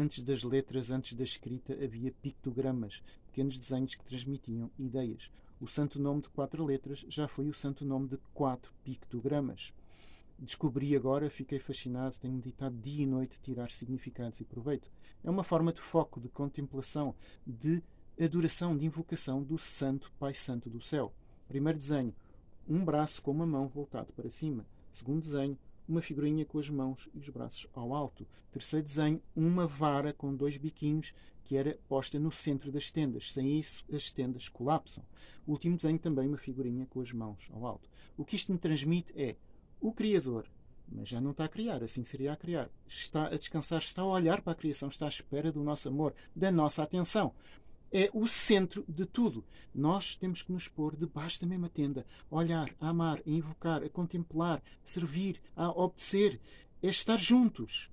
Antes das letras, antes da escrita, havia pictogramas, pequenos desenhos que transmitiam ideias. O santo nome de quatro letras já foi o santo nome de quatro pictogramas. Descobri agora, fiquei fascinado, tenho meditado dia e noite tirar significados e proveito. É uma forma de foco, de contemplação, de adoração, de invocação do Santo Pai Santo do céu. Primeiro desenho, um braço com uma mão voltado para cima. Segundo desenho, uma figurinha com as mãos e os braços ao alto. Terceiro desenho, uma vara com dois biquinhos que era posta no centro das tendas. Sem isso, as tendas colapsam. Último desenho também uma figurinha com as mãos ao alto. O que isto me transmite é o Criador, mas já não está a criar, assim seria a criar. Está a descansar, está a olhar para a criação, está à espera do nosso amor, da nossa atenção é o centro de tudo. Nós temos que nos pôr debaixo da mesma tenda, olhar, a amar, a invocar, a contemplar, a servir, a obedecer, é estar juntos.